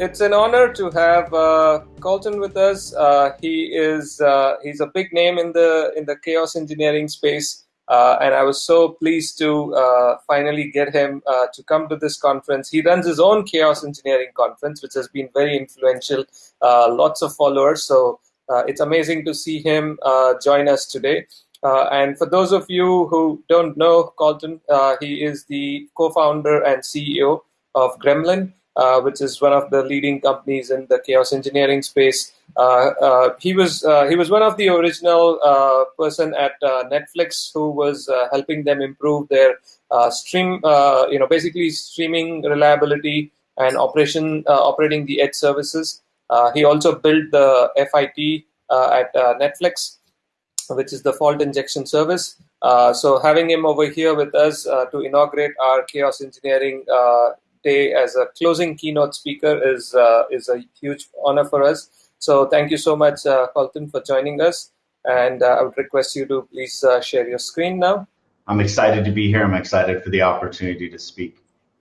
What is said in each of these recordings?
it's an honor to have uh, Kolton with us. Uh, he is uh, he's a big name in the in the chaos engineering space, uh, and I was so pleased to uh, finally get him uh, to come to this conference. He runs his own chaos engineering conference, which has been very influential. lots of followers, so it's amazing to see him join us today. and for those of you who don't know Kolton, he is the co-founder and CEO of Gremlin Uh, which is one of the leading companies in the chaos engineering space. Uh, uh, he was uh, he was one of the original uh, person at uh, Netflix who was uh, helping them improve their uh, stream, you know, basically streaming reliability and operation operating the edge services. he also built the FIT at Netflix, which is the fault injection service. so having him over here with us to inaugurate our chaos engineering day as a closing keynote speaker is uh, is a huge honor for us. So thank you so much, uh, Kolton, for joining us. And uh, I would request you to please uh, share your screen now. I'm excited to be here. I'm excited for the opportunity to speak.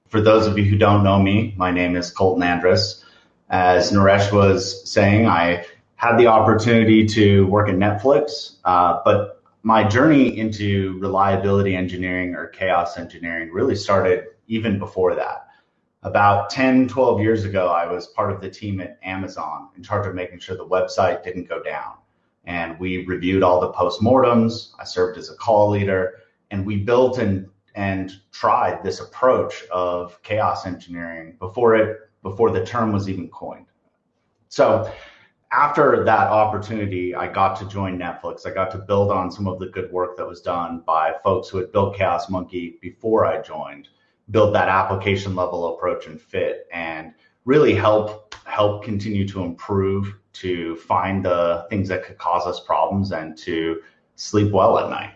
For those of you who don't know me, my name is Kolton Andrus. As Naresh was saying, I had the opportunity to work at Netflix, uh, but my journey into reliability engineering or chaos engineering really started even before that about 10, 12 years ago, I was part of the team at Amazon in charge of making sure the website didn't go down. And we reviewed all the postmortems. I served as a call leader, and we built and and tried this approach of chaos engineering before it before the term was even coined. So after that opportunity, I got to join Netflix. I got to build on some of the good work that was done by folks who had built Chaos Monkey before I joined build that application level approach and fit and really help help continue to improve to find the things that could cause us problems and to sleep well at night.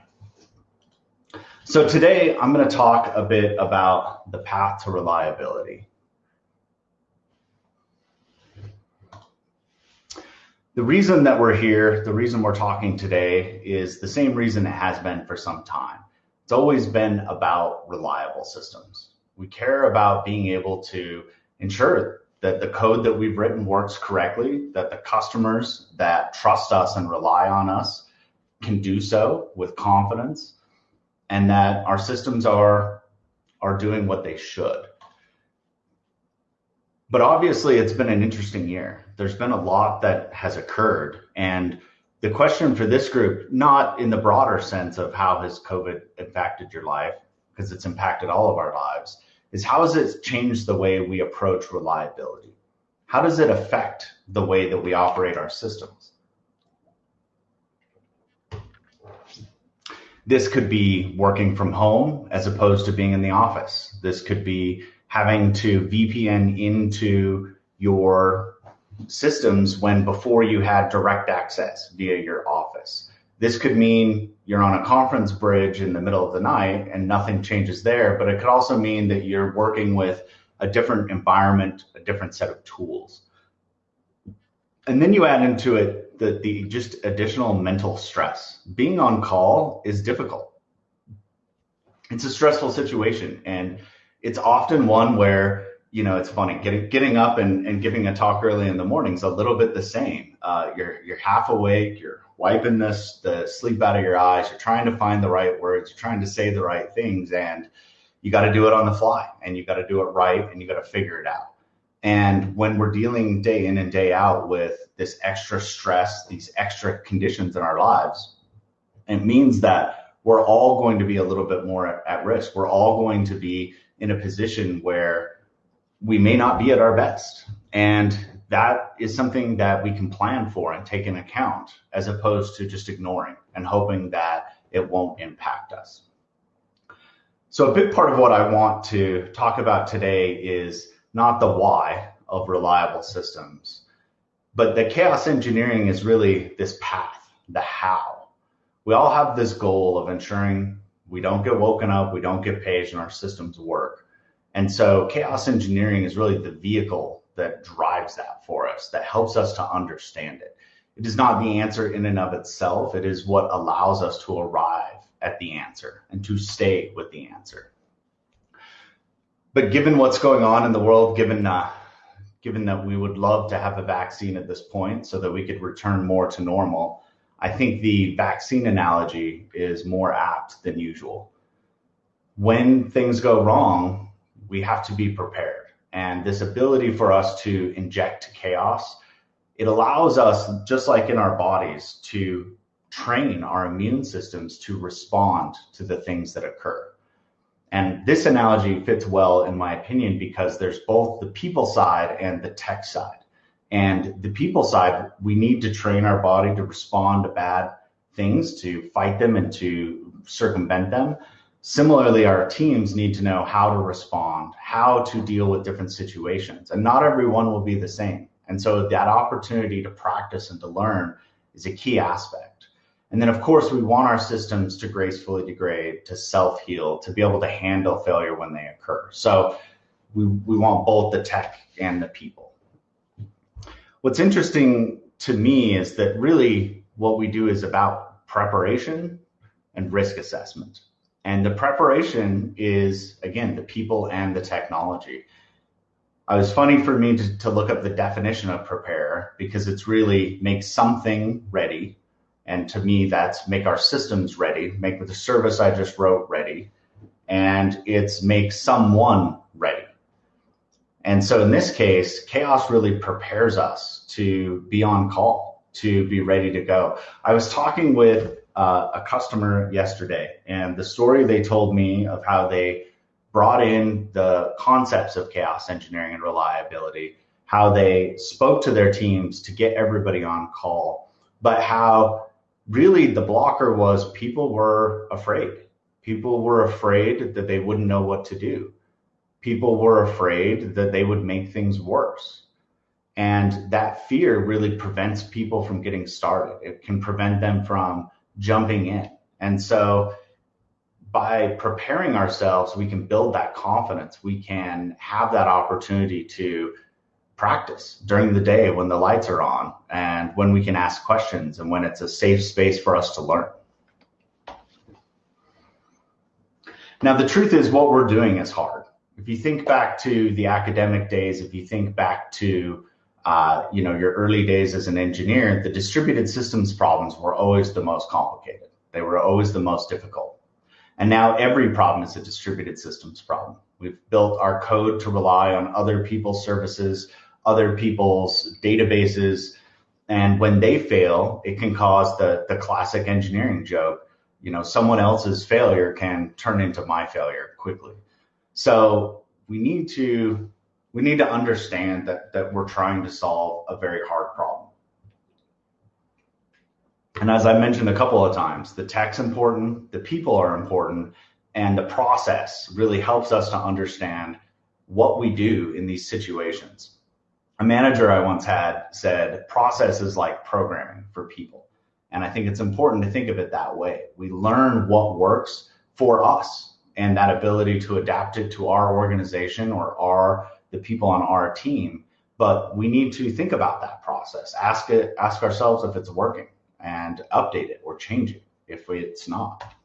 So today I'm going to talk a bit about the path to reliability. The reason that we're here, the reason we're talking today is the same reason it has been for some time. It's always been about reliable systems. We care about being able to ensure that the code that we've written works correctly, that the customers that trust us and rely on us can do so with confidence, and that our systems are, are doing what they should. But obviously, it's been an interesting year. There's been a lot that has occurred. And the question for this group, not in the broader sense of how has COVID impacted your life, because it's impacted all of our lives, is how has it changed the way we approach reliability? How does it affect the way that we operate our systems? This could be working from home as opposed to being in the office. This could be having to VPN into your systems when before you had direct access via your office. This could mean you're on a conference bridge in the middle of the night and nothing changes there, but it could also mean that you're working with a different environment, a different set of tools. And then you add into it the, the just additional mental stress. Being on call is difficult. It's a stressful situation. And it's often one where, you know, it's funny getting, getting up and, and giving a talk early in the morning is a little bit the same. Uh, you're, you're half awake, you're wiping this the sleep out of your eyes. You're trying to find the right words. You're trying to say the right things, and you got to do it on the fly, and you got to do it right, and you got to figure it out. And when we're dealing day in and day out with this extra stress, these extra conditions in our lives, it means that we're all going to be a little bit more at, at risk. We're all going to be in a position where we may not be at our best. And that is something that we can plan for and take into account as opposed to just ignoring and hoping that it won't impact us. So a big part of what I want to talk about today is not the why of reliable systems, but the chaos engineering is really this path, the how. We all have this goal of ensuring we don't get woken up, we don't get paged, and our systems work. And so chaos engineering is really the vehicle that drives that for us, that helps us to understand it. It is not the answer in and of itself. It is what allows us to arrive at the answer and to stay with the answer. But given what's going on in the world, given uh, given that we would love to have a vaccine at this point so that we could return more to normal, I think the vaccine analogy is more apt than usual. When things go wrong, we have to be prepared. And this ability for us to inject chaos, it allows us, just like in our bodies, to train our immune systems to respond to the things that occur. And this analogy fits well, in my opinion, because there's both the people side and the tech side. And the people side, we need to train our body to respond to bad things, to fight them and to circumvent them. Similarly, our teams need to know how to respond, how to deal with different situations. And not everyone will be the same. And so that opportunity to practice and to learn is a key aspect. And then, of course, we want our systems to gracefully degrade, to self heal, to be able to handle failure when they occur. So we, we want both the tech and the people. What's interesting to me is that really what we do is about preparation and risk assessment. And the preparation is, again, the people and the technology. Uh, it was funny for me to, to look up the definition of prepare because it's really make something ready and to me, that's make our systems ready, make the service I just wrote ready, and it's make someone ready. And so in this case, chaos really prepares us to be on call, to be ready to go. I was talking with uh, a customer yesterday, and the story they told me of how they brought in the concepts of chaos engineering and reliability, how they spoke to their teams to get everybody on call, but how really the blocker was people were afraid. People were afraid that they wouldn't know what to do. People were afraid that they would make things worse. And that fear really prevents people from getting started. It can prevent them from jumping in. And so by preparing ourselves, we can build that confidence. We can have that opportunity to practice during the day when the lights are on and when we can ask questions and when it's a safe space for us to learn. Now, the truth is, what we're doing is hard. If you think back to the academic days, if you think back to uh, you know your early days as an engineer, the distributed systems problems were always the most complicated. They were always the most difficult. And now every problem is a distributed systems problem. We've built our code to rely on other people's services other people's databases. And when they fail, it can cause the, the classic engineering joke. You know, someone else's failure can turn into my failure quickly. So we need to we need to understand that that we're trying to solve a very hard problem. And as I mentioned a couple of times, the tech's important, the people are important, and the process really helps us to understand what we do in these situations a manager I once had said, process is like programming for people. And I think it's important to think of it that way. We learn what works for us and that ability to adapt it to our organization or our the people on our team. But we need to think about that process. Ask it, ask ourselves if it's working and update it or change it if it's not.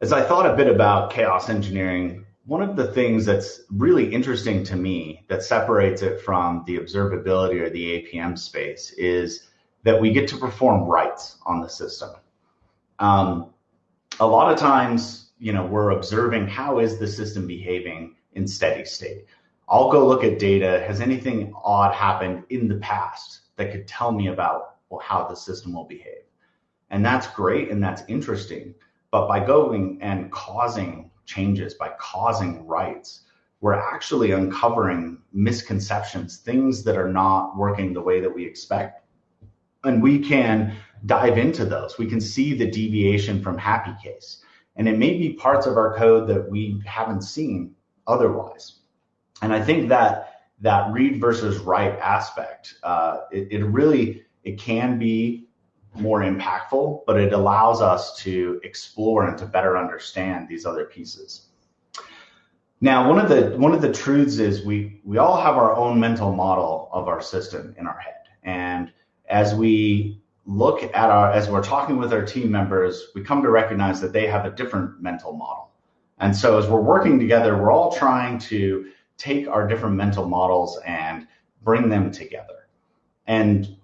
As I thought a bit about chaos engineering, one of the things that's really interesting to me that separates it from the observability or the APM space is that we get to perform writes on the system. Um, a lot of times, you know, we're observing how is the system behaving in steady state. I'll go look at data. Has anything odd happened in the past that could tell me about well, how the system will behave? And that's great and that's interesting. But by going and causing changes, by causing writes, we're actually uncovering misconceptions, things that are not working the way that we expect. And we can dive into those. We can see the deviation from happy case. And it may be parts of our code that we haven't seen otherwise. And I think that that read versus write aspect, uh, it, it really it can be more impactful, but it allows us to explore and to better understand these other pieces. Now, one of the one of the truths is we we all have our own mental model of our system in our head, and as we look at our as we're talking with our team members, we come to recognize that they have a different mental model. And so, as we're working together, we're all trying to take our different mental models and bring them together. And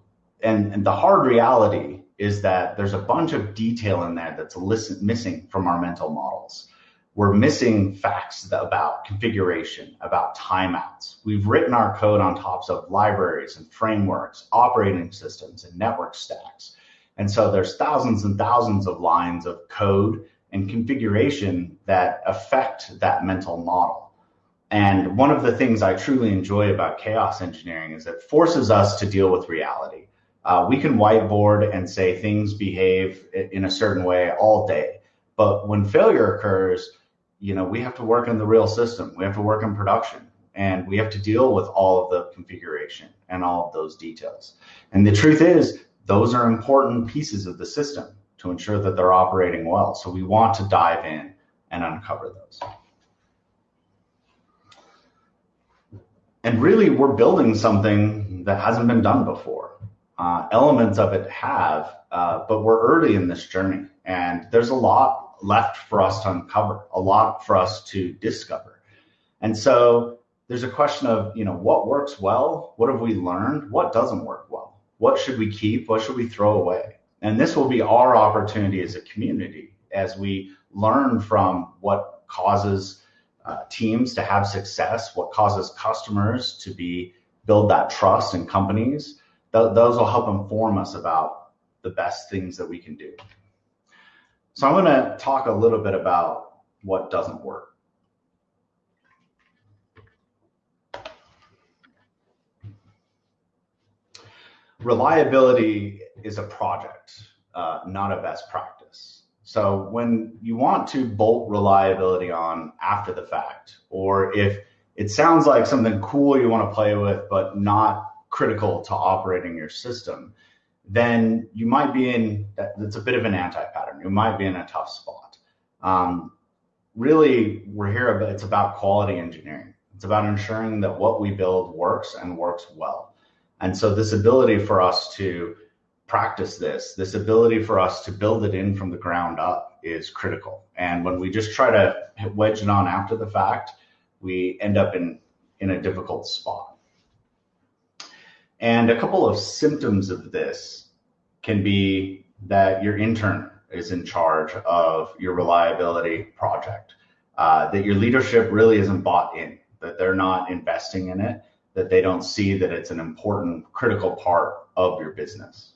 and, and the hard reality is that there's a bunch of detail in there that's listen, missing from our mental models. We're missing facts about configuration, about timeouts. We've written our code on tops of libraries and frameworks, operating systems, and network stacks. And so there's thousands and thousands of lines of code and configuration that affect that mental model. And one of the things I truly enjoy about chaos engineering is it forces us to deal with reality. Uh, we can whiteboard and say things behave in a certain way all day. But when failure occurs, you know, we have to work in the real system. We have to work in production and we have to deal with all of the configuration and all of those details. And the truth is, those are important pieces of the system to ensure that they're operating well. So we want to dive in and uncover those. And really, we're building something that hasn't been done before. Uh, elements of it have, uh, but we're early in this journey, and there's a lot left for us to uncover, a lot for us to discover. And so there's a question of, you know, what works well? What have we learned? What doesn't work well? What should we keep? What should we throw away? And this will be our opportunity as a community as we learn from what causes uh, teams to have success, what causes customers to be build that trust in companies. Th- those will help inform us about the best things that we can do. So I'm going to talk a little bit about what doesn't work. Reliability is a project, uh, not a best practice. So when you want to bolt reliability on after the fact, or if it sounds like something cool you want to play with, but not critical to operating your system, then you might be in that's a bit of an anti-pattern. You might be in a tough spot. Um, really, we're here. It's about quality engineering. It's about ensuring that what we build works and works well. And so, this ability for us to practice this, this ability for us to build it in from the ground up, is critical. And when we just try to wedge it on after the fact, we end up in in a difficult spot. And a couple of symptoms of this can be that your intern is in charge of your reliability project, uh, that your leadership really isn't bought in, that they're not investing in it, that they don't see that it's an important, critical part of your business.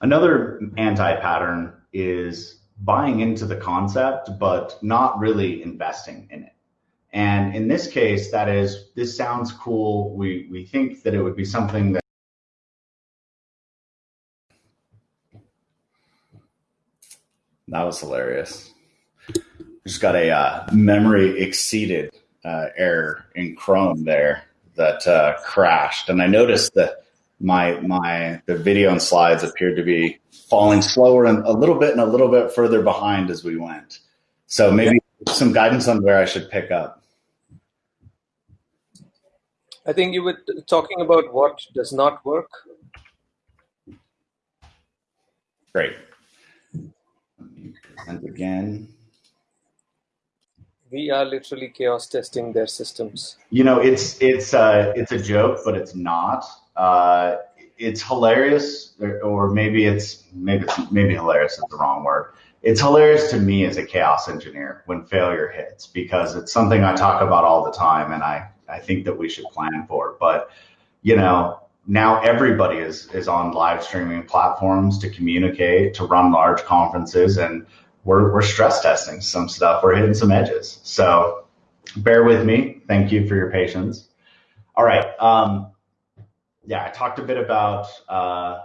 Another anti pattern is buying into the concept, but not really investing in it. And in this case, that is, this sounds cool. We, we think that it would be something that That was hilarious. Just got a uh, memory exceeded uh, error in Chrome there that uh, crashed, and I noticed that my my the video and slides appeared to be falling slower and a little bit and a little bit further behind as we went. So maybe some guidance on where I should pick up. I think you were talking about what does not work. Great. And again. We are literally chaos testing their systems. You know, it's it's uh, it's a joke, but it's not. Uh, it's hilarious, or, or maybe it's maybe maybe hilarious is the wrong word. It's hilarious to me as a chaos engineer when failure hits because it's something I talk about all the time, and I I think that we should plan for. But you know, now everybody is is on live streaming platforms to communicate, to run large conferences, and we're we're stress testing some stuff. We're hitting some edges. So bear with me. Thank you for your patience. All right. Um, yeah, I talked a bit about uh,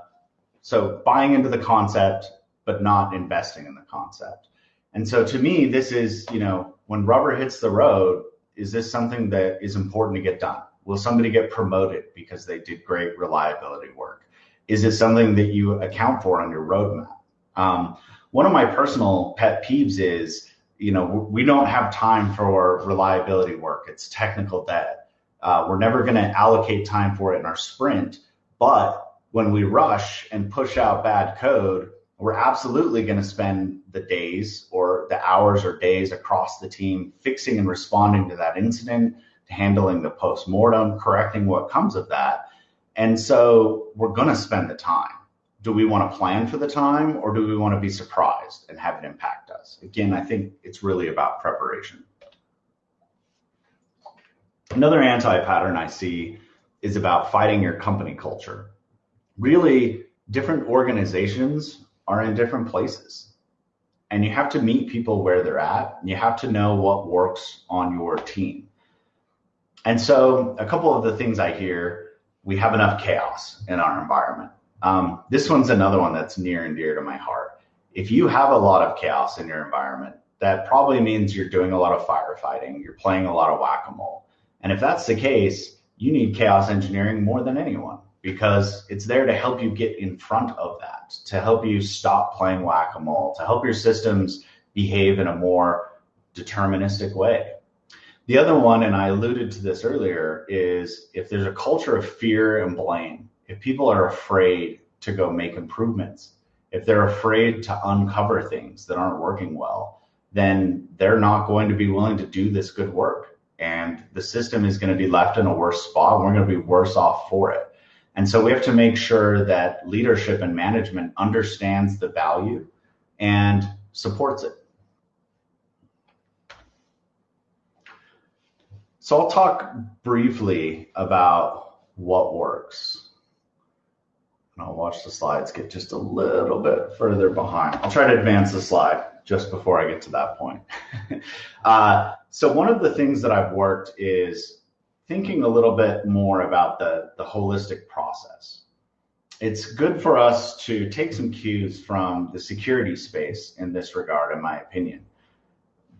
so buying into the concept, but not investing in the concept. And so to me, this is you know when rubber hits the road, is this something that is important to get done? Will somebody get promoted because they did great reliability work? Is it something that you account for on your roadmap? Um, one of my personal pet peeves is, you know, we don't have time for reliability work. It's technical debt. Uh, we're never going to allocate time for it in our sprint. But when we rush and push out bad code, we're absolutely going to spend the days or the hours or days across the team fixing and responding to that incident, handling the post-mortem, correcting what comes of that. And so we're going to spend the time. Do we want to plan for the time or do we want to be surprised and have it impact us? Again, I think it's really about preparation. Another anti pattern I see is about fighting your company culture. Really, different organizations are in different places. And you have to meet people where they're at. You have to know what works on your team. And so, a couple of the things I hear we have enough chaos in our environment. Um, this one's another one that's near and dear to my heart. If you have a lot of chaos in your environment, that probably means you're doing a lot of firefighting, you're playing a lot of whack a mole. And if that's the case, you need chaos engineering more than anyone because it's there to help you get in front of that, to help you stop playing whack a mole, to help your systems behave in a more deterministic way. The other one, and I alluded to this earlier, is if there's a culture of fear and blame, if people are afraid to go make improvements, if they're afraid to uncover things that aren't working well, then they're not going to be willing to do this good work. And the system is going to be left in a worse spot. We're going to be worse off for it. And so we have to make sure that leadership and management understands the value and supports it. So I'll talk briefly about what works. I'll watch the slides get just a little bit further behind. I'll try to advance the slide just before I get to that point. uh, so one of the things that I've worked is thinking a little bit more about the, the holistic process. It's good for us to take some cues from the security space in this regard, in my opinion.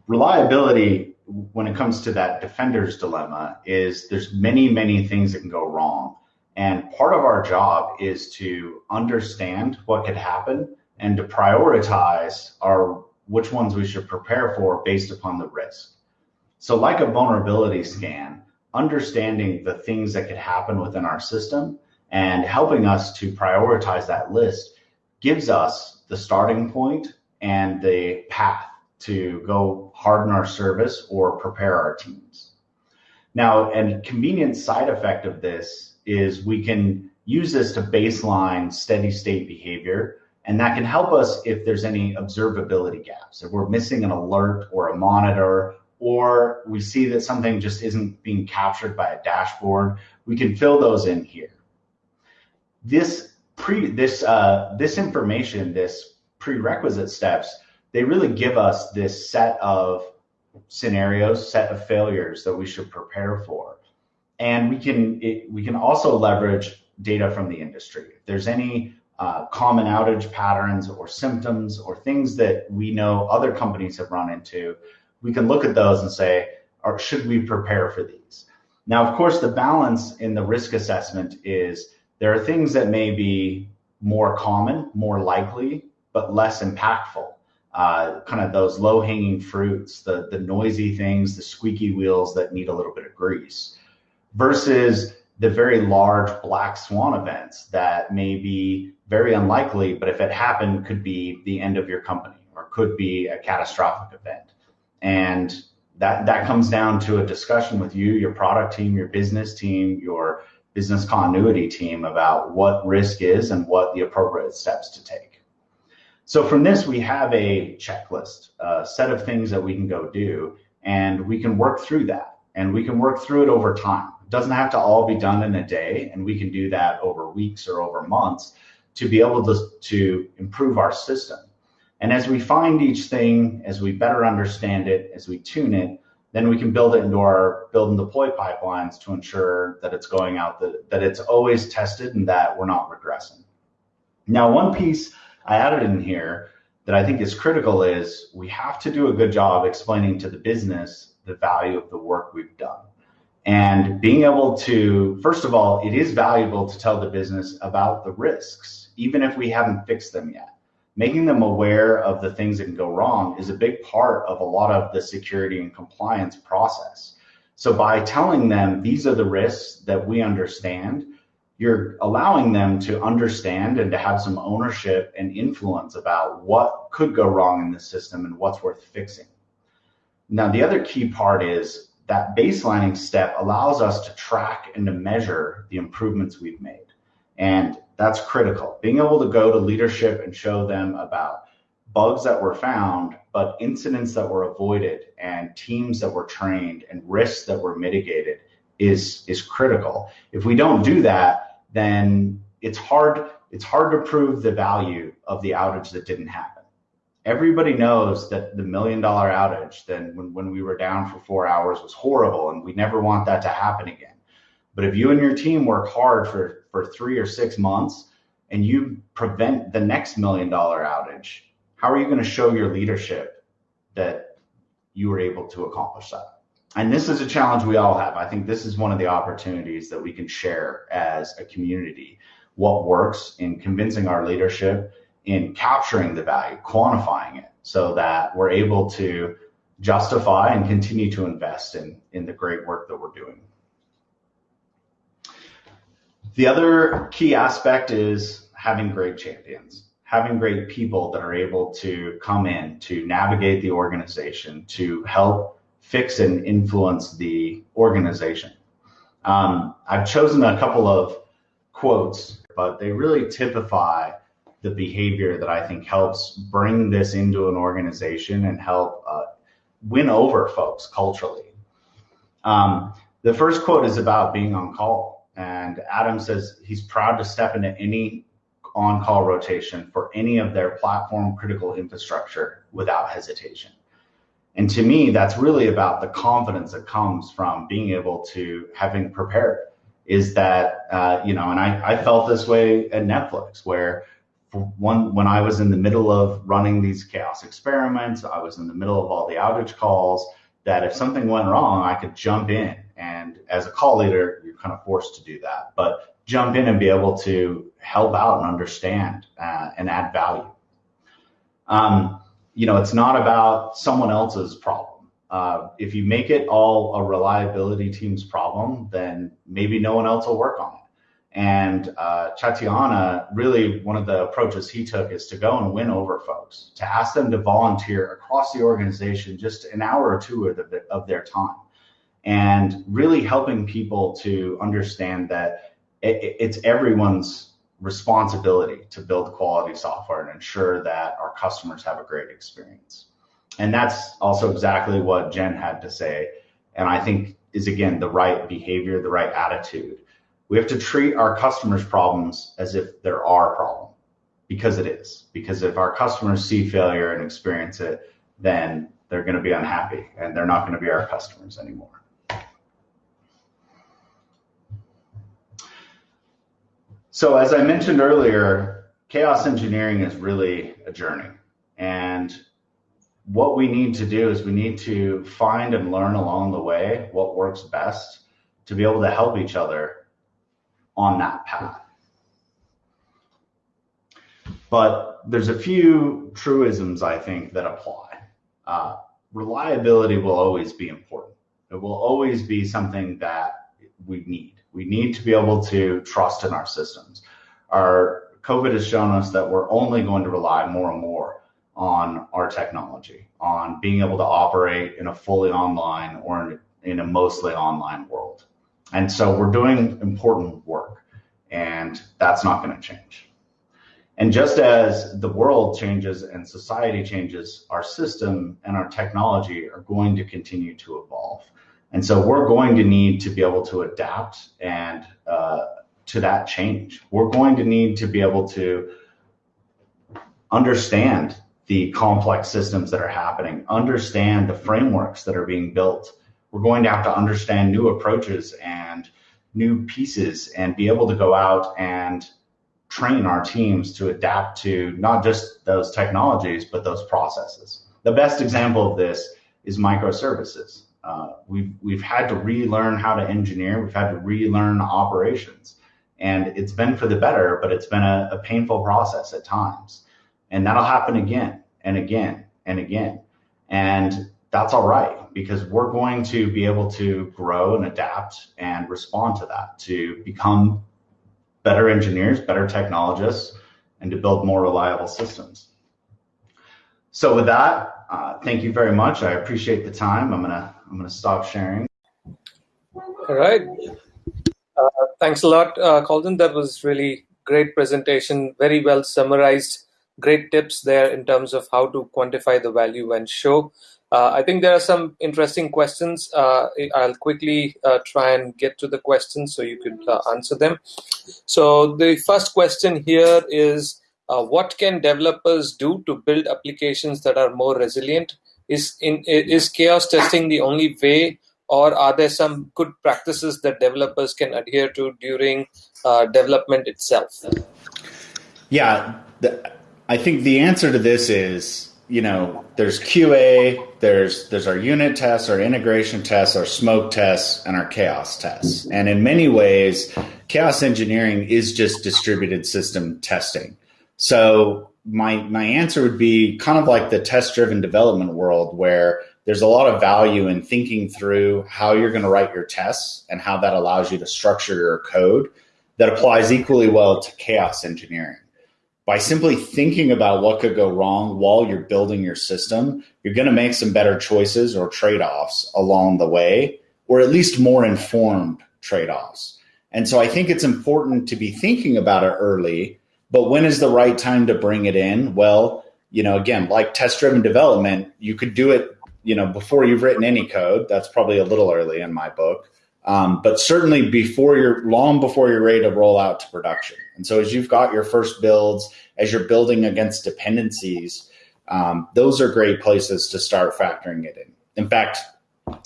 Reliability when it comes to that defender's dilemma is there's many many things that can go wrong and part of our job is to understand what could happen and to prioritize our which ones we should prepare for based upon the risk so like a vulnerability scan understanding the things that could happen within our system and helping us to prioritize that list gives us the starting point and the path to go harden our service or prepare our teams. Now, a convenient side effect of this is we can use this to baseline steady state behavior. And that can help us if there's any observability gaps. If we're missing an alert or a monitor, or we see that something just isn't being captured by a dashboard, we can fill those in here. This pre this uh, this information, this prerequisite steps they really give us this set of scenarios, set of failures that we should prepare for. And we can it, we can also leverage data from the industry. If there's any uh, common outage patterns or symptoms or things that we know other companies have run into, we can look at those and say, or should we prepare for these? Now, of course, the balance in the risk assessment is there are things that may be more common, more likely, but less impactful uh, kind of those low hanging fruits, the, the noisy things, the squeaky wheels that need a little bit of grease versus the very large black swan events that may be very unlikely, but if it happened, could be the end of your company or could be a catastrophic event. And that, that comes down to a discussion with you, your product team, your business team, your business continuity team about what risk is and what the appropriate steps to take. So from this, we have a checklist, a set of things that we can go do, and we can work through that. And we can work through it over time. Doesn't have to all be done in a day, and we can do that over weeks or over months to be able to, to improve our system. And as we find each thing, as we better understand it, as we tune it, then we can build it into our build and deploy pipelines to ensure that it's going out, that, that it's always tested and that we're not regressing. Now, one piece I added in here that I think is critical is we have to do a good job explaining to the business the value of the work we've done. And being able to, first of all, it is valuable to tell the business about the risks, even if we haven't fixed them yet. Making them aware of the things that can go wrong is a big part of a lot of the security and compliance process. So by telling them these are the risks that we understand, you're allowing them to understand and to have some ownership and influence about what could go wrong in the system and what's worth fixing. Now, the other key part is that baselining step allows us to track and to measure the improvements we've made. And that's critical. Being able to go to leadership and show them about bugs that were found, but incidents that were avoided and teams that were trained and risks that were mitigated is is critical. If we don't do that, then it's hard it's hard to prove the value of the outage that didn't happen. Everybody knows that the million dollar outage then when, when we were down for four hours was horrible and we never want that to happen again. But if you and your team work hard for, for three or six months and you prevent the next million dollar outage, how are you going to show your leadership that you were able to accomplish that? and this is a challenge we all have. I think this is one of the opportunities that we can share as a community. What works in convincing our leadership in capturing the value, quantifying it, so that we're able to justify and continue to invest in, in the great work that we're doing. The other key aspect is having great champions, having great people that are able to come in to navigate the organization, to help fix and influence the organization. Um, I've chosen a couple of quotes, but they really typify the behavior that I think helps bring this into an organization and help uh, win over folks culturally. Um, the first quote is about being on call. And Adam says he's proud to step into any on call rotation for any of their platform critical infrastructure without hesitation. And to me, that's really about the confidence that comes from being able to having prepared. Is that uh, you know, and I, I felt this way at Netflix, where one when I was in the middle of running these chaos experiments, I was in the middle of all the outage calls. That if something went wrong, I could jump in, and as a call leader, you're kind of forced to do that. But jump in and be able to help out and understand uh, and add value. Um, you know, it's not about someone else's problem. Uh, if you make it all a reliability team's problem, then maybe no one else will work on it. And uh, Chatiana, really one of the approaches he took is to go and win over folks, to ask them to volunteer across the organization just an hour or two of, the, of their time. And really helping people to understand that it, it's everyone's responsibility to build quality software and ensure that our customers have a great experience. And that's also exactly what Jen had to say. And I think is again the right behavior, the right attitude. We have to treat our customers' problems as if they're our problem because it is. Because if our customers see failure and experience it, then they're going to be unhappy and they're not going to be our customers anymore. So as I mentioned earlier, chaos engineering is really a journey. And what we need to do is we need to find and learn along the way what works best to be able to help each other on that path. But there's a few truisms I think that apply. Uh, reliability will always be important. It will always be something that we need. We need to be able to trust in our systems. Our COVID has shown us that we're only going to rely more and more on our technology, on being able to operate in a fully online or in, a mostly online world. And so we're doing important work, and that's not going to change. And just as the world changes and society changes, our system and our technology are going to continue to evolve. And so we're going to need to be able to adapt and uh, to that change. We're going to need to be able to understand the complex systems that are happening, understand the frameworks that are being built. We're going to have to understand new approaches and new pieces and be able to go out and train our teams to adapt to not just those technologies, but those processes. The best example of this is microservices. Uh, we've we've had to relearn how to engineer. We've had to relearn operations, and it's been for the better. But it's been a, a painful process at times, and that'll happen again and again and again. And that's all right because we're going to be able to grow and adapt and respond to that to become better engineers, better technologists, and to build more reliable systems. So with that, uh, thank you very much. I appreciate the time. I'm gonna I'm gonna stop sharing. All right. Uh, thanks a lot, uh, Kolton. That was really great presentation. Very well summarized. Great tips there in terms of how to quantify the value and show. Uh, I think there are some interesting questions. Uh, I'll quickly uh, try and get to the questions so you could answer them. So the first question here is, what can developers do to build applications that are more resilient? Is, in, is chaos testing the only way or are there some good practices that developers can adhere to during uh, development itself? Yeah, the, I think the answer to this is you know, there's QA, there's there's our unit tests, our integration tests, our smoke tests, and our chaos tests. And in many ways, chaos engineering is just distributed system testing. So my my answer would be kind of like the test driven development world where there's a lot of value in thinking through how you're going to write your tests and how that allows you to structure your code that applies equally well to chaos engineering by simply thinking about what could go wrong while you're building your system, you're going to make some better choices or trade offs along the way, or at least more informed trade offs. And so I think it's important to be thinking about it early, but when is the right time to bring it in? Well, you know, again, like test driven development, you could do it, you know, before you've written any code. That's probably a little early in my book. Um, but certainly before you're long before you're ready to roll out to production. And so as you've got your first builds, as you're building against dependencies, um, those are great places to start factoring it in. In fact,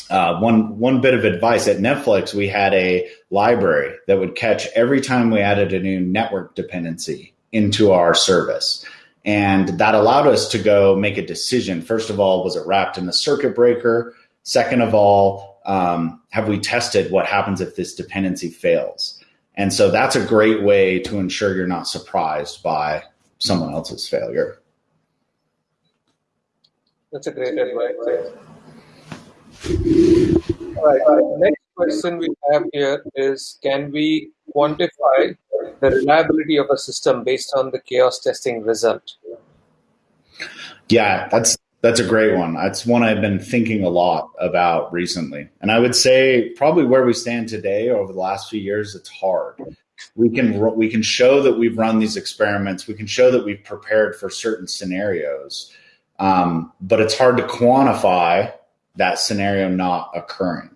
uh, one one bit of advice at Netflix, we had a library that would catch every time we added a new network dependency into our service. And that allowed us to go make a decision. First of all, was it wrapped in a circuit breaker? Second of all, um, have we tested what happens if this dependency fails? And so that's a great way to ensure you're not surprised by someone else's failure. That's a great advice. All right. The next question we have here is Can we quantify the reliability of a system based on the chaos testing result? Yeah, that's that's a great one. That's one I've been thinking a lot about recently. And I would say probably where we stand today over the last few years, it's hard. We can we can show that we've run these experiments. We can show that we've prepared for certain scenarios, um, but it's hard to quantify that scenario not occurring.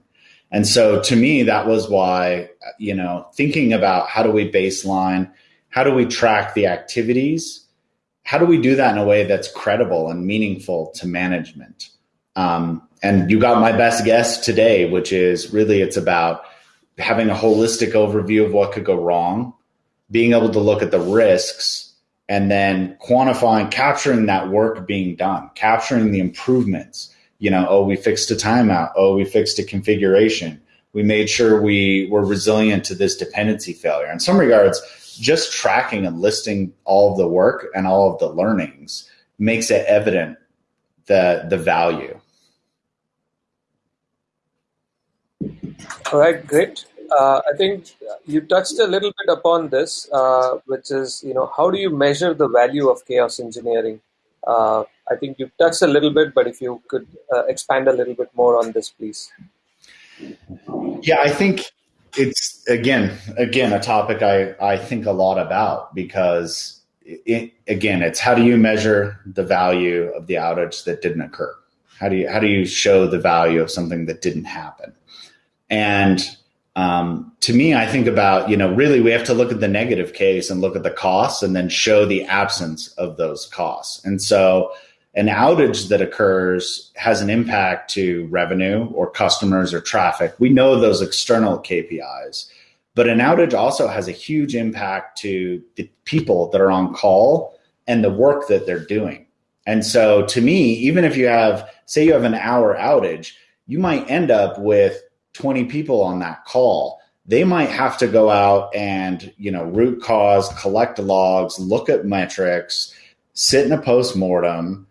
And so, to me, that was why you know thinking about how do we baseline, how do we track the activities how do we do that in a way that's credible and meaningful to management? Um, and you got my best guess today, which is really it's about having a holistic overview of what could go wrong, being able to look at the risks, and then quantifying, capturing that work being done, capturing the improvements. You know, oh, we fixed a timeout. Oh, we fixed a configuration. We made sure we were resilient to this dependency failure. In some regards, just tracking and listing all of the work and all of the learnings makes it evident the the value. All right, great. Uh, I think you touched a little bit upon this, uh, which is you know how do you measure the value of chaos engineering? Uh, I think you touched a little bit, but if you could uh, expand a little bit more on this, please. Yeah, I think it's again again a topic I I think a lot about because it, again it's how do you measure the value of the outage that didn't occur? How do you how do you show the value of something that didn't happen? And um, to me, I think about you know really we have to look at the negative case and look at the costs and then show the absence of those costs. And so an outage that occurs has an impact to revenue or customers or traffic. We know those external KPIs, but an outage also has a huge impact to the people that are on call and the work that they're doing. And so to me, even if you have, say you have an hour outage, you might end up with 20 people on that call. They might have to go out and, you know, root cause, collect logs, look at metrics, sit in a post-mortem,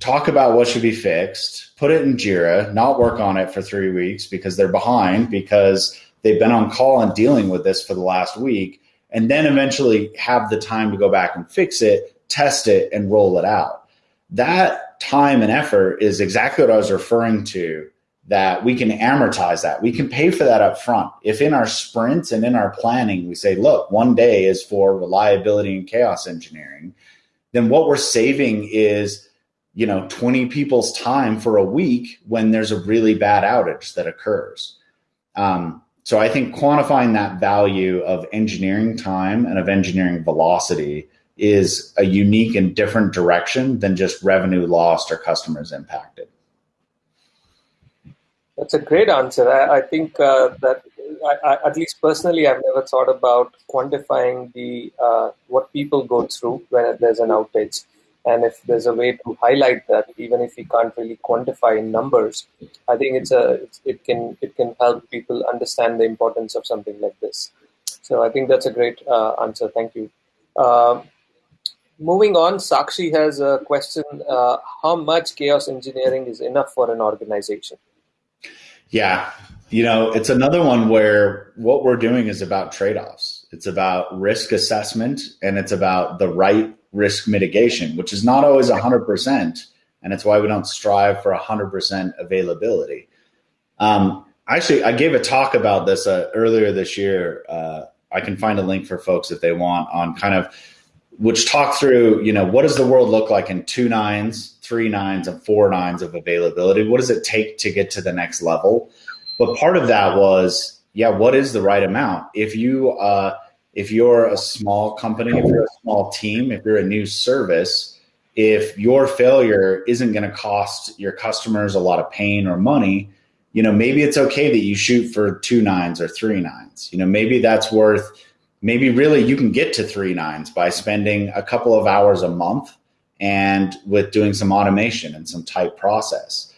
talk about what should be fixed, put it in Jira, not work on it for three weeks because they're behind because they've been on call and dealing with this for the last week, and then eventually have the time to go back and fix it, test it, and roll it out. That time and effort is exactly what I was referring to that we can amortize that. We can pay for that up front. If in our sprints and in our planning, we say, look, one day is for reliability and chaos engineering, then what we're saving is, you know, 20 people's time for a week when there's a really bad outage that occurs. Um, so I think quantifying that value of engineering time and of engineering velocity is a unique and different direction than just revenue lost or customers impacted. That's a great answer. I, I think uh, that I, I, at least personally, I've never thought about quantifying the uh, what people go through when there's an outage, and if there's a way to highlight that, even if we can't really quantify in numbers, I think it's a it's, it can it can help people understand the importance of something like this. So I think that's a great uh, answer. Thank you. Uh, moving on, Sakshi has a question: uh, How much chaos engineering is enough for an organization? Yeah. You know, it's another one where what we're doing is about trade offs. It's about risk assessment and it's about the right risk mitigation, which is not always 100%. And it's why we don't strive for 100% availability. Um, actually, I gave a talk about this uh, earlier this year. Uh, I can find a link for folks if they want on kind of which talk through, you know, what does the world look like in two nines, three nines, and four nines of availability? What does it take to get to the next level? But part of that was, yeah, what is the right amount? If you uh, if you're a small company, if you're a small team, if you're a new service, if your failure isn't going to cost your customers a lot of pain or money, you know, maybe it's okay that you shoot for two nines or three nines. You know, maybe that's worth maybe really you can get to three nines by spending a couple of hours a month and with doing some automation and some tight process.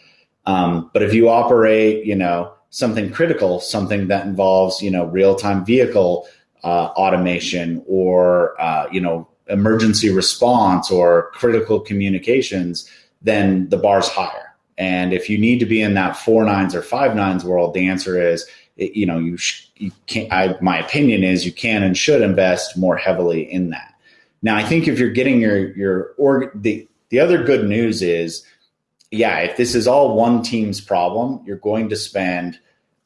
Um, but if you operate, you know, something critical, something that involves, you know, real time vehicle uh, automation or, uh, you know, emergency response or critical communications, then the bar's higher. And if you need to be in that four nines or five nines world, the answer is you know, you, sh- you can't, I, my opinion is you can and should invest more heavily in that. Now, I think if you're getting your, your, or the, the other good news is, yeah, if this is all one team's problem, you're going to spend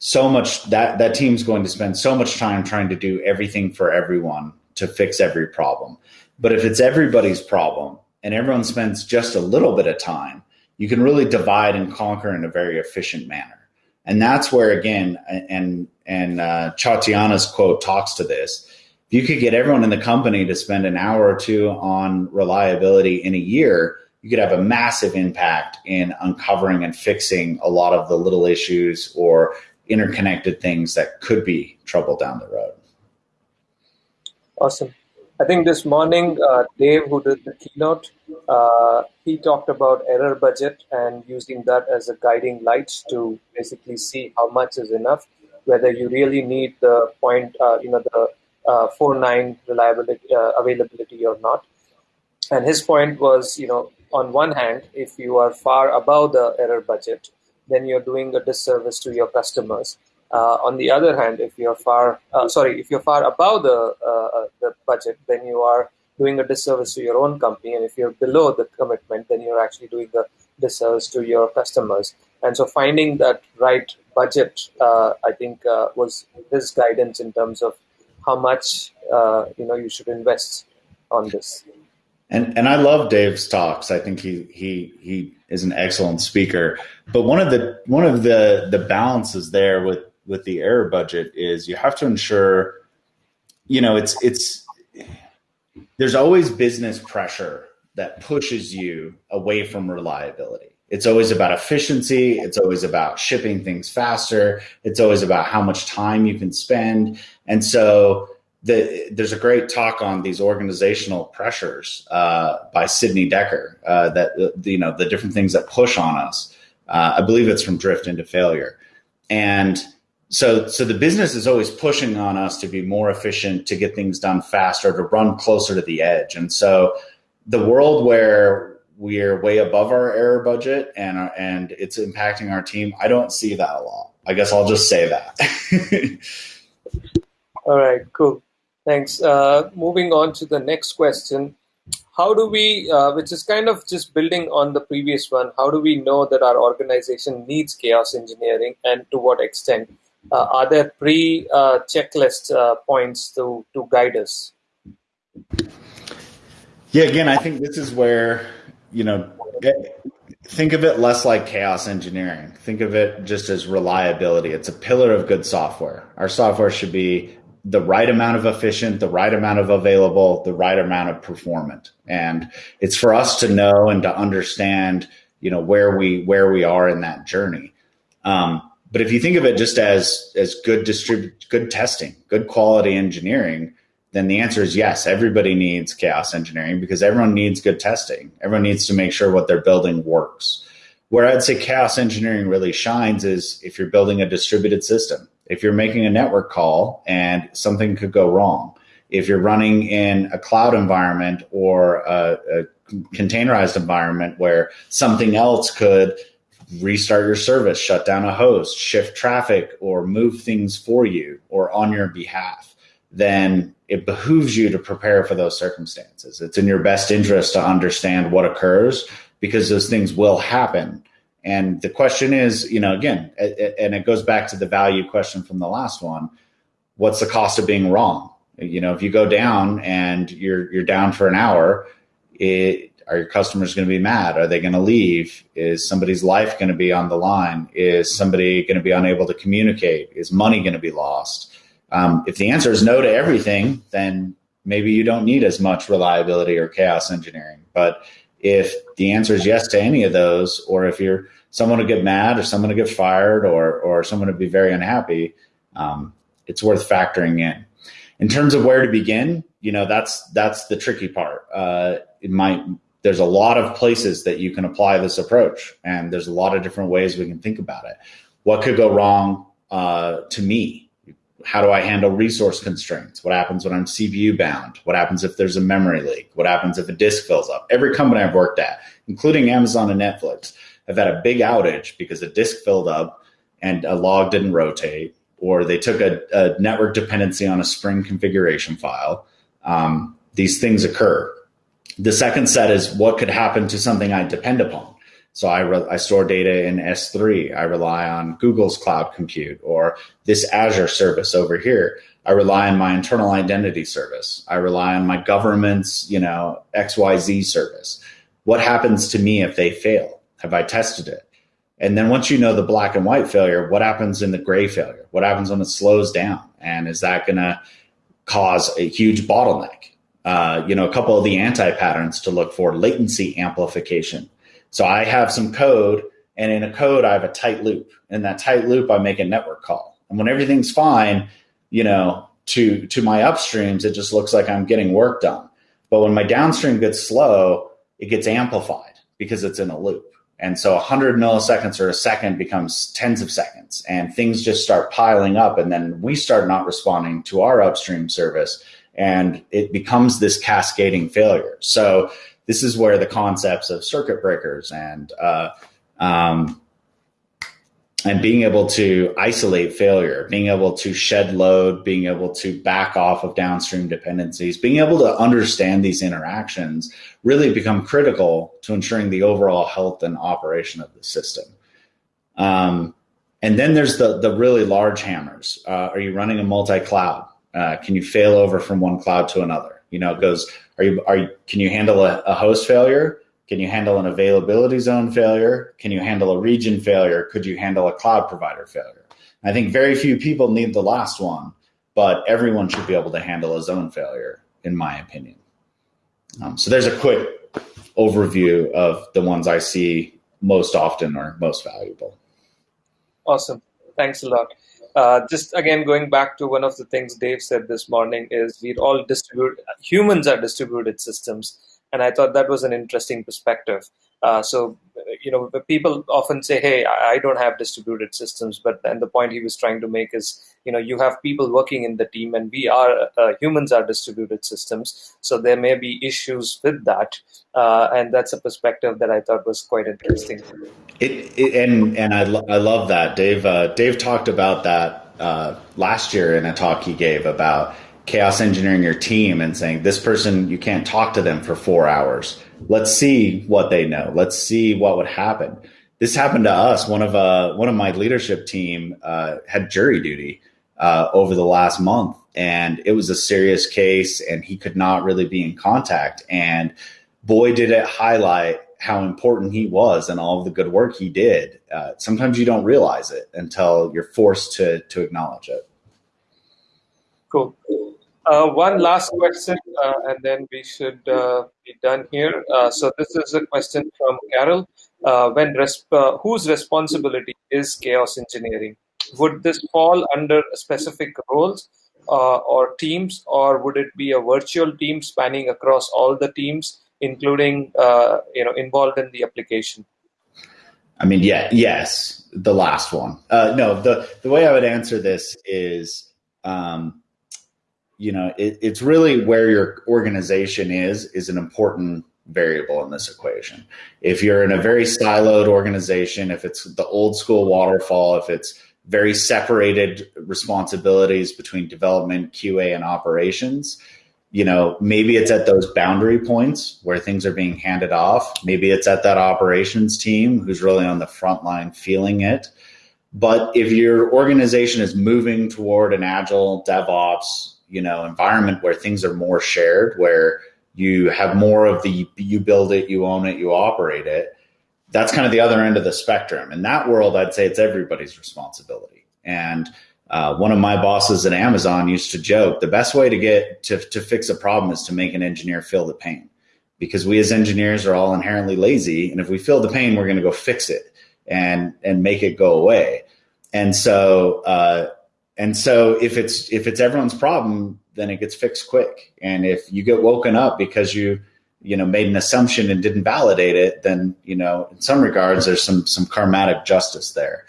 so much that that team's going to spend so much time trying to do everything for everyone to fix every problem. But if it's everybody's problem and everyone spends just a little bit of time, you can really divide and conquer in a very efficient manner. And that's where again, and and uh, Chatiana's quote talks to this. If you could get everyone in the company to spend an hour or two on reliability in a year, you could have a massive impact in uncovering and fixing a lot of the little issues or interconnected things that could be trouble down the road. Awesome. I think this morning, uh, Dave, who did the keynote, uh, he talked about error budget and using that as a guiding light to basically see how much is enough, whether you really need the point, uh, you know, the uh, four nine reliability uh, availability or not. And his point was, you know, on one hand, if you are far above the error budget, then you're doing a disservice to your customers. Uh, on the other hand, if you're far, uh, sorry, if you're far above the uh, uh, the budget, then you are doing a disservice to your own company. And if you're below the commitment, then you're actually doing a disservice to your customers. And so, finding that right budget, uh, I think, uh, was his guidance in terms of how much you know you should invest on this. And and I love Dave's talks. I think he he he is an excellent speaker. But one of the one of the the balances there with with the error budget is you have to ensure, you know, it's it's there's always business pressure that pushes you away from reliability. It's always about efficiency. It's always about shipping things faster. It's always about how much time you can spend. And so the, there's a great talk on these organizational pressures uh, by Sidney Dekker uh, that you know the different things that push on us. Uh, I believe it's from Drift into Failure, and so so the business is always pushing on us to be more efficient to get things done faster to run closer to the edge. And so the world where we're way above our error budget and and it's impacting our team i don't see that a lot. I guess i'll just say that. All right cool Thanks. Uh, moving on to the next question. How do we, uh, which is kind of just building on the previous one, how do we know that our organization needs chaos engineering and to what extent? Uh, are there pre checklist uh, points to, to guide us? Yeah, again, I think this is where, you know, think of it less like chaos engineering. Think of it just as reliability. It's a pillar of good software. Our software should be the right amount of efficient, the right amount of available, the right amount of performant. And it's for us to know and to understand, you know, where we where we are in that journey. Um, but if you think of it just as as good distribute good testing, good quality engineering, then the answer is yes. Everybody needs chaos engineering because everyone needs good testing. Everyone needs to make sure what they're building works. Where I'd say chaos engineering really shines is if you're building a distributed system if you're making a network call and something could go wrong, if you're running in a cloud environment or a, a containerized environment where something else could restart your service, shut down a host, shift traffic, or move things for you or on your behalf, then it behooves you to prepare for those circumstances. It's in your best interest to understand what occurs because those things will happen. And the question is, you know, again, and it goes back to the value question from the last one. What's the cost of being wrong? You know, if you go down and you're you're down for an hour, it, are your customers going to be mad? Are they going to leave? Is somebody's life going to be on the line? Is somebody going to be unable to communicate? Is money going to be lost? Um, if the answer is no to everything, then maybe you don't need as much reliability or chaos engineering. But if the answer is yes to any of those, or if you're someone to get mad or someone to get fired or, or someone to be very unhappy, um, it's worth factoring in. In terms of where to begin, you know, that's, that's the tricky part. Uh, it might, there's a lot of places that you can apply this approach and there's a lot of different ways we can think about it. What could go wrong uh, to me how do I handle resource constraints? What happens when I'm CPU bound? What happens if there's a memory leak? What happens if a disk fills up? Every company I've worked at, including Amazon and Netflix, have had a big outage because a disk filled up and a log didn't rotate, or they took a, a network dependency on a Spring configuration file. Um, these things occur. The second set is what could happen to something I depend upon. So I, re- I store data in S3. I rely on Google's cloud compute or this Azure service over here. I rely on my internal identity service. I rely on my government's, you know, XYZ service. What happens to me if they fail? Have I tested it? And then once you know the black and white failure, what happens in the gray failure? What happens when it slows down? And is that going to cause a huge bottleneck? Uh, you know, a couple of the anti patterns to look for latency amplification so I have some code, and in a code, I have a tight loop. In that tight loop, I make a network call. And when everything's fine, you know, to to my upstreams, it just looks like I'm getting work done. But when my downstream gets slow, it gets amplified because it's in a loop. And so 100 milliseconds or a second becomes tens of seconds, and things just start piling up. And then we start not responding to our upstream service, and it becomes this cascading failure. So this is where the concepts of circuit breakers and uh, um, and being able to isolate failure, being able to shed load, being able to back off of downstream dependencies, being able to understand these interactions really become critical to ensuring the overall health and operation of the system. Um, and then there's the the really large hammers. Uh, are you running a multi cloud? Uh, can you fail over from one cloud to another? You know, it goes are you are you, can you handle a, a host failure? Can you handle an availability zone failure? Can you handle a region failure? Could you handle a cloud provider failure? I think very few people need the last one, but everyone should be able to handle a zone failure, in my opinion. Um, so there's a quick overview of the ones I see most often or most valuable. Awesome. Thanks a lot. Uh, just again going back to one of the things Dave said this morning is we're all distributed. Humans are distributed systems, and I thought that was an interesting perspective. Uh, so, you know, people often say, "Hey, I don't have distributed systems," but and the point he was trying to make is, you know, you have people working in the team, and we are uh, humans are distributed systems, so there may be issues with that, uh, and that's a perspective that I thought was quite interesting. It, it and and I lo- I love that Dave. Uh, Dave talked about that uh, last year in a talk he gave about chaos engineering your team and saying this person you can't talk to them for four hours let's see what they know. Let's see what would happen. This happened to us. One of uh one of my leadership team uh, had jury duty uh, over the last month and it was a serious case and he could not really be in contact and boy did it highlight how important he was and all of the good work he did. Uh, sometimes you don't realize it until you're forced to to acknowledge it. Cool one last question, uh, and then we should uh, be done here. Uh, so this is a question from Carol. Uh, uh, whose responsibility is chaos engineering? Would this fall under specific roles or teams, or would it be a virtual team spanning across all the teams, including you know involved in the application? I mean, yeah, yes, the last one. no, the the way I would answer this is. You know, it, it's really where your organization is is an important variable in this equation. If you're in a very siloed organization, if it's the old school waterfall, if it's very separated responsibilities between development, QA, and operations, you know, maybe it's at those boundary points where things are being handed off. Maybe it's at that operations team who's really on the front line feeling it. But if your organization is moving toward an agile DevOps you know environment where things are more shared where you have more of the you build it you own it you operate it. That's kind of the other end of the spectrum. In that world i'd say it's everybody's responsibility. And uh, one of my bosses at amazon used to joke the best way to get to, to fix a problem is to make an engineer feel the pain. Because we as engineers are all inherently lazy and if we feel the pain we're going to go fix it and and make it go away. And so uh, and so if it's if it's everyone's problem, then it gets fixed quick. And if you get woken up because you you know made an assumption and didn't validate it, then you know in some regards there's some some karmatic justice there.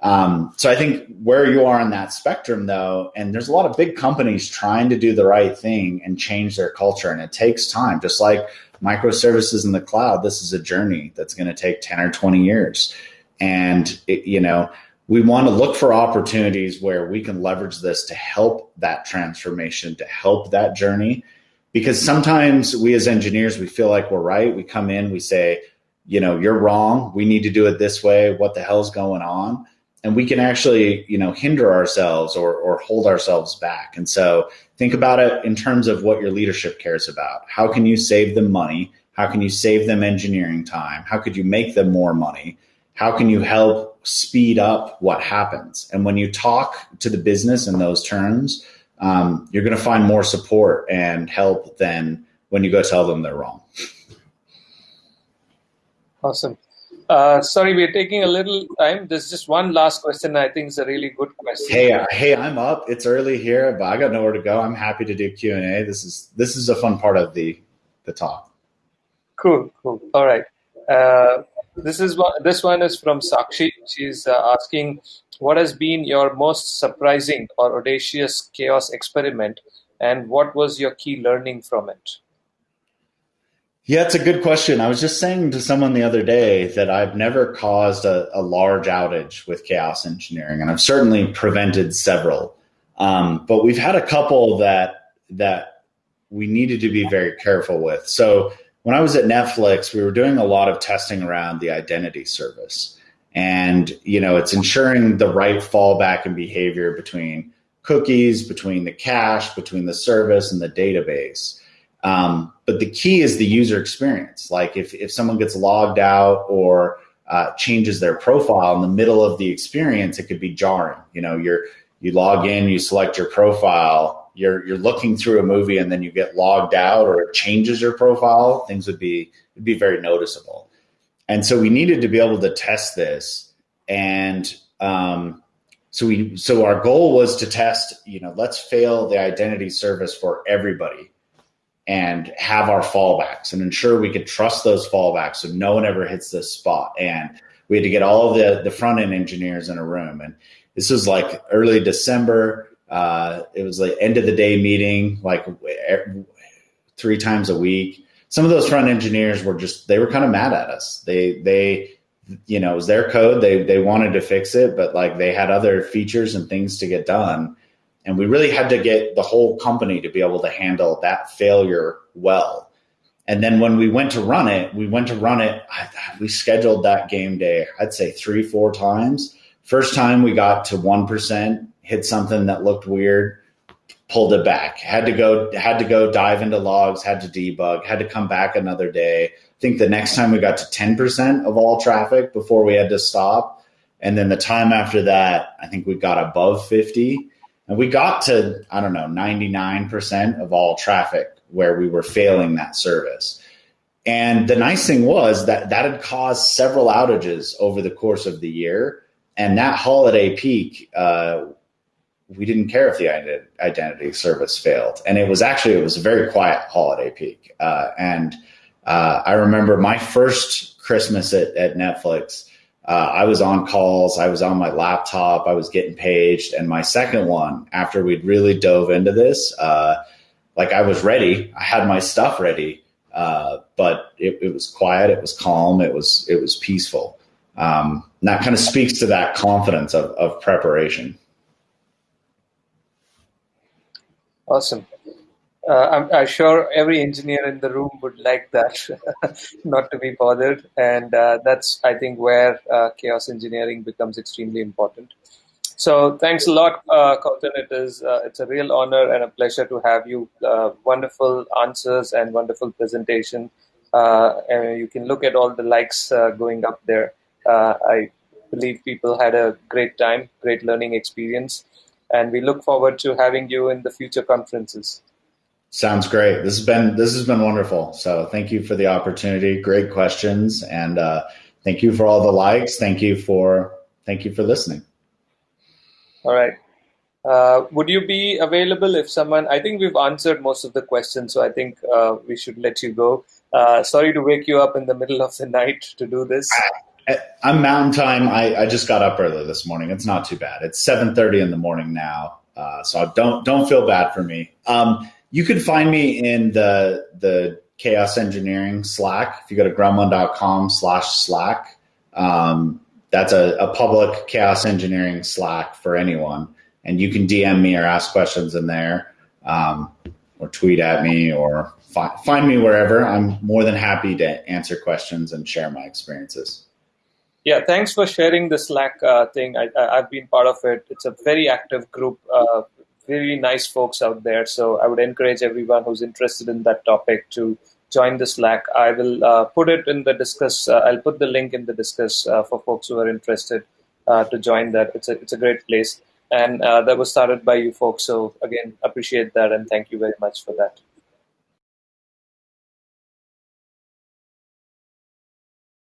Um, so I think where you are on that spectrum, though, and there's a lot of big companies trying to do the right thing and change their culture, and it takes time. Just like microservices in the cloud, this is a journey that's going to take ten or twenty years, and it, you know we want to look for opportunities where we can leverage this to help that transformation, to help that journey. Because sometimes we as engineers, we feel like we're right. We come in, we say, you know, you're wrong. We need to do it this way. What the hell's going on? And we can actually, you know, hinder ourselves or, or hold ourselves back. And so think about it in terms of what your leadership cares about. How can you save them money? How can you save them engineering time? How could you make them more money? How can you help speed up what happens. And when you talk to the business in those terms, um, you're going to find more support and help than when you go tell them they're wrong. Awesome. Uh, sorry, we're taking a little time. There's just one last question. I think is a really good question. Hey, uh, hey, I'm up. It's early here, but I got nowhere to go. I'm happy to do Q and A. This is this is a fun part of the the talk. Cool, cool. All right. Uh, this is one, this one is from Sakshi. She's uh, asking, what has been your most surprising or audacious chaos experiment, and what was your key learning from it? Yeah, it's a good question. I was just saying to someone the other day that I've never caused a, a large outage with chaos engineering, and I've certainly prevented several. Um, but we've had a couple that that we needed to be very careful with. So when I was at Netflix, we were doing a lot of testing around the identity service. And, you know, it's ensuring the right fallback and behavior between cookies, between the cache, between the service and the database. Um, but the key is the user experience. Like if, if someone gets logged out or uh, changes their profile in the middle of the experience, it could be jarring. You know, you're, you log in, you select your profile, you're you're looking through a movie and then you get logged out or it changes your profile, things would be would be very noticeable. And so we needed to be able to test this, and um, so we so our goal was to test. You know, let's fail the identity service for everybody, and have our fallbacks and ensure we could trust those fallbacks so no one ever hits this spot. And we had to get all the the front end engineers in a room, and this was like early December uh, it was like end of the day meeting, like three times a week. Some of those front engineers were just they were kind of mad at us. They they you know it was their code. They they wanted to fix it, but like they had other features and things to get done. and we really had to get the whole company to be able to handle that failure well. And then when we went to run it, we went to run it. We scheduled that game day, I'd say three, four times. First time we got to 1%, hit something that looked weird, pulled it back. Had to go, had to go dive into logs, had to debug, had to come back another day. I think the next time we got to 10% of all traffic before we had to stop. And then the time after that, I think we got above 50 and we got to, I don't know, 99% of all traffic where we were failing that service. And the nice thing was that that had caused several outages over the course of the year. And that holiday peak, uh, we didn't care if the identity service failed. And it was actually, it was a very quiet holiday peak. Uh, and uh, I remember my first Christmas at, at Netflix, uh, I was on calls, I was on my laptop, I was getting paged. And my second one, after we'd really dove into this, uh, like I was ready, I had my stuff ready, uh, but it, it, was quiet, it was calm, it was it was peaceful. Um, that kind of speaks to that confidence of, of preparation. Awesome. Uh, I'm, I'm, sure every engineer in the room would like that, not to be bothered. And uh, that's, I think, where uh, chaos engineering becomes extremely important. So thanks a lot, uh. It is uh, it's a real honor and a pleasure to have you. Uh, wonderful answers and wonderful presentation. Uh, and you can look at all the likes going up there. I believe people had a great time, great learning experience, and we look forward to having you in the future conferences. Sounds great. This has been this has been wonderful. So thank you for the opportunity. Great questions, and thank you for all the likes. Thank you for thank you for listening. All right. Uh, would you be available if someone? I think we've answered most of the questions, so I think uh, we should let you go. Uh, sorry to wake you up in the middle of the night to do this. I'm Mountain Time. I, I just got up early this morning. It's not too bad. It's 7:30 in the morning now, uh, so don't don't feel bad for me. Um, you can find me in the the Chaos Engineering Slack. If you go to gremlin.com/slash/slack. Um, that's a, a public chaos engineering Slack for anyone, and you can DM me or ask questions in there, um, or tweet at me, or fi- find me wherever. I'm more than happy to answer questions and share my experiences. Yeah, thanks for sharing the Slack uh, thing. I, have been part of it. It's a very active group, uh, very nice folks out there. So I would encourage everyone who's interested in that topic to join the Slack. I will uh, put it in the discuss. Uh, I'll put the link in the discuss uh, for folks who are interested uh, to join that. It's a it's a great place, and that was started by you folks. So again, appreciate that and thank you very much for that.